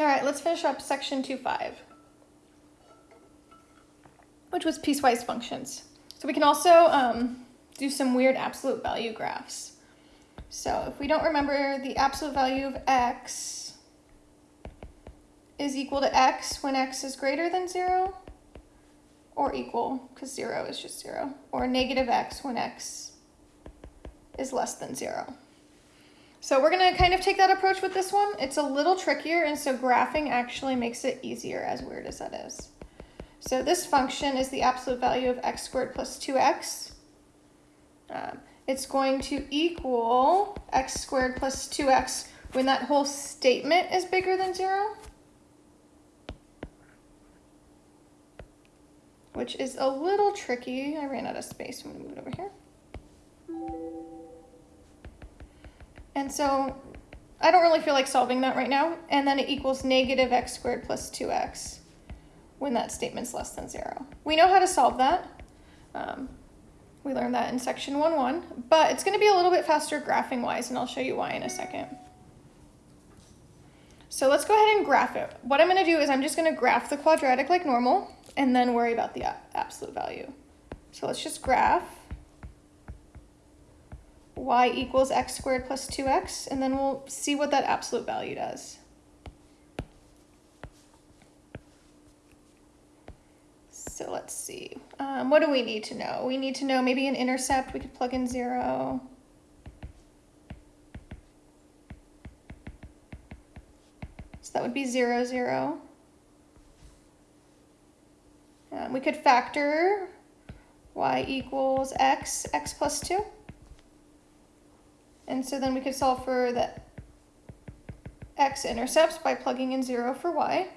All right, let's finish up section 2.5, which was piecewise functions. So we can also um, do some weird absolute value graphs. So if we don't remember, the absolute value of x is equal to x when x is greater than 0, or equal, because 0 is just 0, or negative x when x is less than 0. So we're going to kind of take that approach with this one. It's a little trickier, and so graphing actually makes it easier, as weird as that is. So this function is the absolute value of x squared plus 2x. Um, it's going to equal x squared plus 2x when that whole statement is bigger than 0. Which is a little tricky. I ran out of space. I'm going to move it over here. And so I don't really feel like solving that right now. And then it equals negative x squared plus 2x when that statement's less than 0. We know how to solve that. Um, we learned that in section 1.1, but it's going to be a little bit faster graphing wise, and I'll show you why in a second. So let's go ahead and graph it. What I'm going to do is I'm just going to graph the quadratic like normal, and then worry about the absolute value. So let's just graph y equals x squared plus 2x, and then we'll see what that absolute value does. So let's see. Um, what do we need to know? We need to know maybe an intercept. We could plug in 0. So that would be 0, 0. Um, we could factor y equals x, x plus 2. And so then we could solve for the x-intercepts by plugging in 0 for y.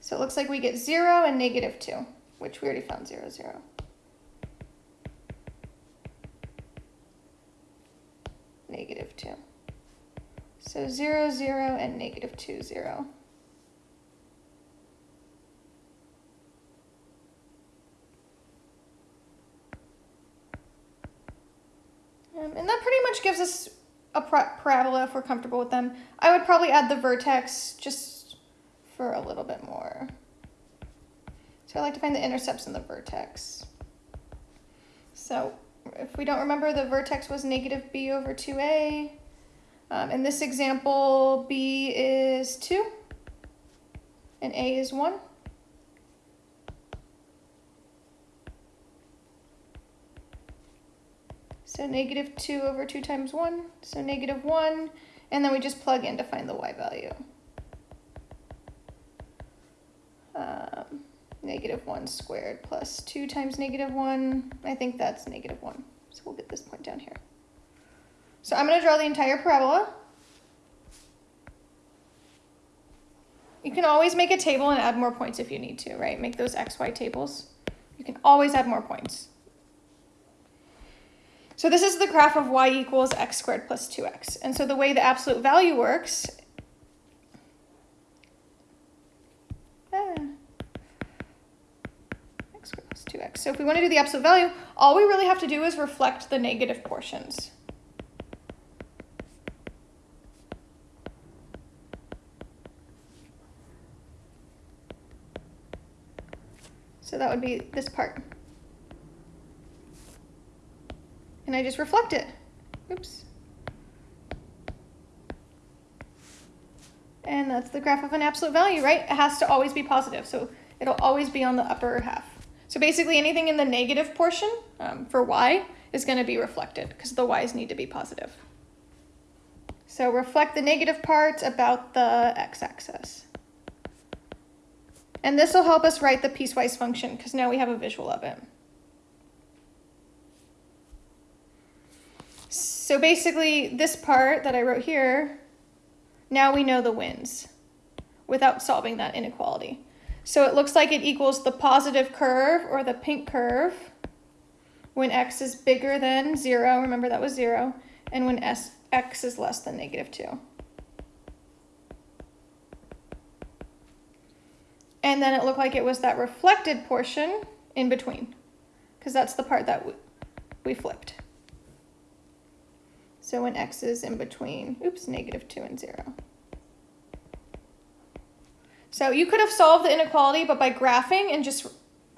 So it looks like we get 0 and negative 2, which we already found 0, 0. Negative 2. So 0, 0, and negative 2, 0. Um, and that pretty much gives us a parabola if we're comfortable with them. I would probably add the vertex just for a little bit more. So I like to find the intercepts in the vertex. So if we don't remember, the vertex was negative b over 2a. Um, in this example, b is 2 and a is 1. So negative 2 over 2 times 1, so negative 1, and then we just plug in to find the y value. Um, negative 1 squared plus 2 times negative 1, I think that's negative 1. So we'll get this point down here. So I'm going to draw the entire parabola. You can always make a table and add more points if you need to, right? Make those xy tables. You can always add more points. So this is the graph of y equals x squared plus 2x. And so the way the absolute value works, ah, x squared plus 2x. So if we want to do the absolute value, all we really have to do is reflect the negative portions. So that would be this part. And I just reflect it. Oops. And that's the graph of an absolute value, right? It has to always be positive, so it'll always be on the upper half. So basically anything in the negative portion um, for y is going to be reflected because the y's need to be positive. So reflect the negative parts about the x-axis. And this will help us write the piecewise function because now we have a visual of it. So basically this part that I wrote here, now we know the wins without solving that inequality. So it looks like it equals the positive curve or the pink curve when x is bigger than 0, remember that was 0, and when s, x is less than negative 2. And then it looked like it was that reflected portion in between, because that's the part that we flipped. So when x is in between, oops, negative 2 and 0. So you could have solved the inequality, but by graphing and just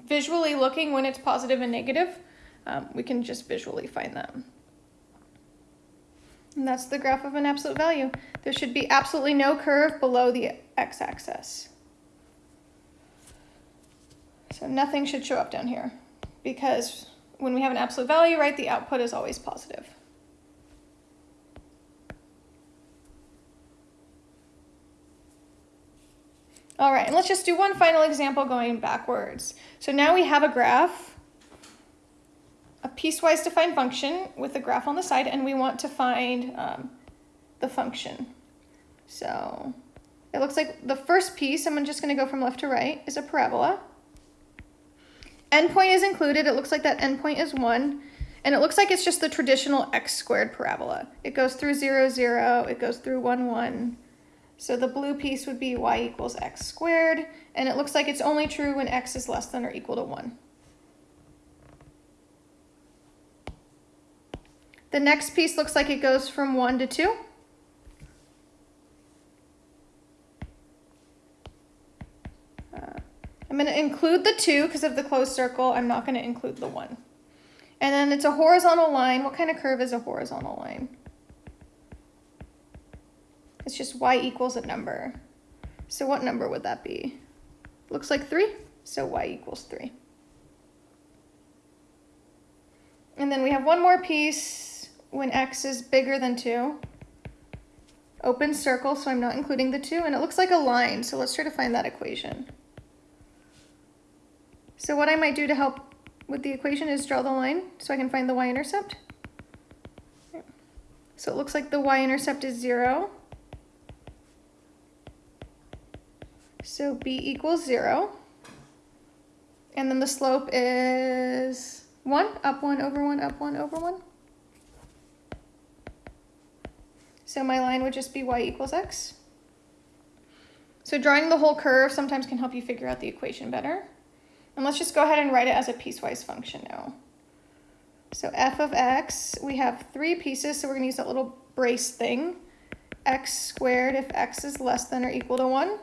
visually looking when it's positive and negative, um, we can just visually find them. And that's the graph of an absolute value. There should be absolutely no curve below the x-axis. So nothing should show up down here because when we have an absolute value, right, the output is always positive. All right, and let's just do one final example going backwards. So now we have a graph, a piecewise defined function with a graph on the side, and we want to find um, the function. So it looks like the first piece, I'm just gonna go from left to right, is a parabola. Endpoint is included, it looks like that endpoint is one, and it looks like it's just the traditional x squared parabola. It goes through zero, zero, it goes through one, one, so the blue piece would be y equals x squared, and it looks like it's only true when x is less than or equal to 1. The next piece looks like it goes from 1 to 2. Uh, I'm going to include the 2 because of the closed circle. I'm not going to include the 1. And then it's a horizontal line. What kind of curve is a horizontal line? It's just y equals a number. So what number would that be? Looks like 3, so y equals 3. And then we have one more piece when x is bigger than 2. Open circle, so I'm not including the 2, and it looks like a line, so let's try to find that equation. So what I might do to help with the equation is draw the line so I can find the y-intercept. So it looks like the y-intercept is 0. So b equals 0. And then the slope is 1, up 1, over 1, up 1, over 1. So my line would just be y equals x. So drawing the whole curve sometimes can help you figure out the equation better. And let's just go ahead and write it as a piecewise function now. So f of x, we have three pieces, so we're going to use that little brace thing. x squared if x is less than or equal to 1.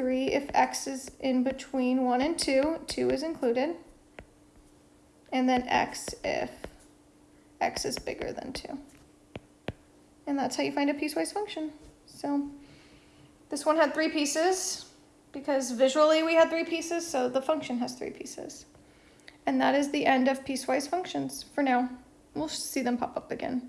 3 if x is in between 1 and 2, 2 is included. And then x if x is bigger than 2. And that's how you find a piecewise function. So this one had three pieces because visually we had three pieces, so the function has three pieces. And that is the end of piecewise functions for now. We'll see them pop up again.